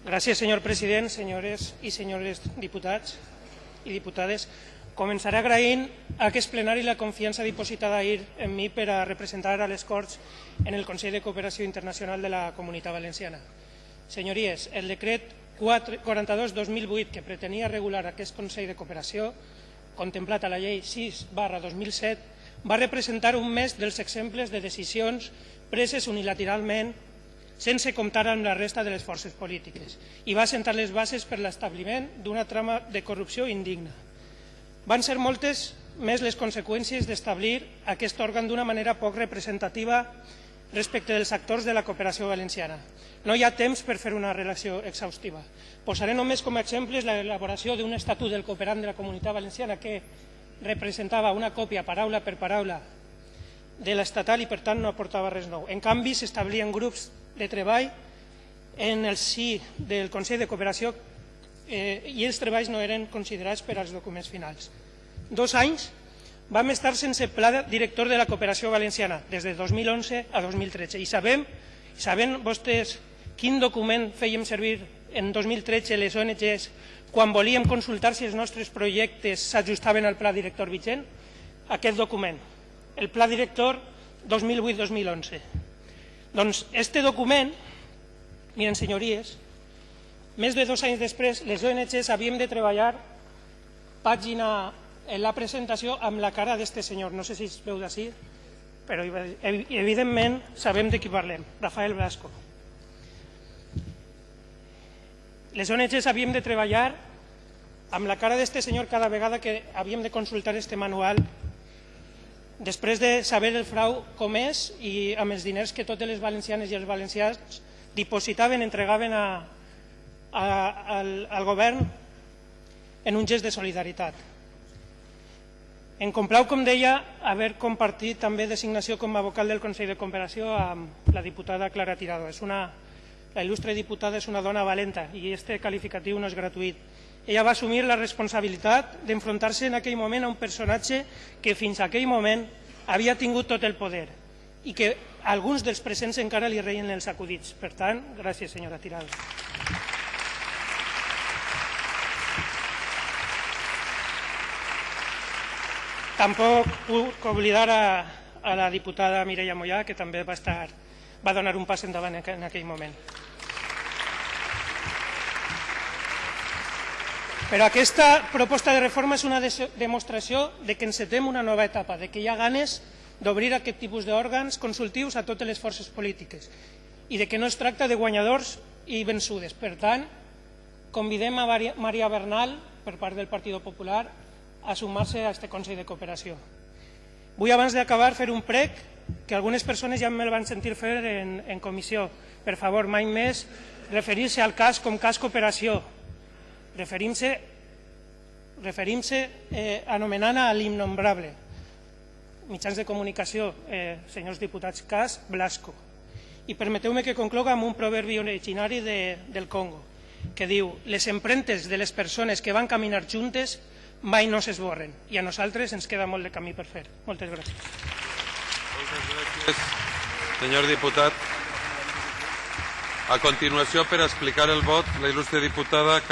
Gràcies, senyor president, senyores i senyores diputats i diputades. Començaré agraint a aquest plenari la confiança dipositada ahir en mi per a representar a les Corts en el Consell de Cooperació Internacional de la Comunitat Valenciana. Senyories, el decret 42-2008 que pretenia regular aquest Consell de Cooperació, contemplat a la llei 6 barra 2007, va representar un més dels exemples de decisions preses unilateralment sense comptar amb la resta de les forces polítiques i va sentar les bases per l'establiment d'una trama de corrupció indigna. Van ser moltes més les conseqüències d'establir aquest òrgan d'una manera poc representativa respecte dels actors de la cooperació valenciana. No hi ha temps per fer una relació exhaustiva. Posaré només com a exemples l'elaboració d'un estatut del cooperant de la comunitat valenciana que representava una còpia paraula per paraula de l'estatal i per tant no aportava res nou. En canvi, s'establien grups de treball en el si del Consell de Cooperació eh, i els treballs no eren considerats per als documents finals. Dos anys vam estar sense pla director de la cooperació valenciana des de 2011 a 2013 i sabem, saben vostès quin document fèiem servir en 2013 les ONGs quan volíem consultar si els nostres projectes s'ajustaven al pla director vigent? Aquest document, el pla director 2008-2011. Doncs este document, miren senyories, més de dos anys després les ONGs havíem de treballar pàgina en la presentació amb la cara d'este senyor, no sé si es veu d'ací, però evidentment sabem de qui parlem, Rafael Blasco. Les ONGs havíem de treballar amb la cara d'este senyor cada vegada que havíem de consultar este manual després de saber el frau com és i amb els diners que totes les valencianes i els valencians dipositaven, entregaven a, a, al, al govern en un gest de solidaritat. Em complau, com deia, haver compartit també designació com a vocal del Consell de Cooperació amb la diputada Clara Tirado. És una, la il·lustre diputada és una dona valenta i este qualificatiu no és gratuït. Ella va assumir la responsabilitat d'enfrontar-se en aquell moment a un personatge que fins a aquell moment havia tingut tot el poder i que alguns dels presents encara li reien els acudits. Per tant, gràcies, senyora Tirado. Tampoc puc oblidar a, a la diputada Mireia Mollà, que també va, estar, va donar un pas endavant en aquell moment. Però aquesta proposta de reforma és una demostració de que encetem una nova etapa, de que hi ha ganes d'obrir aquest tipus d'òrgans consultius a totes les forces polítiques i de que no es tracta de guanyadors i vençudes. Per tant, convidem a Maria Bernal, per part del Partit Popular, a sumar-se a aquest Consell de Cooperació. Vull, abans d'acabar, fer un prec que algunes persones ja me'l van sentir fer en, en comissió. Per favor, mai més referir-se al cas com cas cooperació, referim-se referim eh, anomenant a l'innombrable. Mitjans de comunicació, eh, senyors diputats, cas Blasco. I permeteu-me que concloga amb un proverbi originari de, del Congo, que diu les empremtes de les persones que van caminar juntes mai no s'esborren i a nosaltres ens queda molt de camí per fer. Moltes gràcies. Moltes gràcies, senyor diputat. A continuació, per explicar el vot, la il·lustre diputada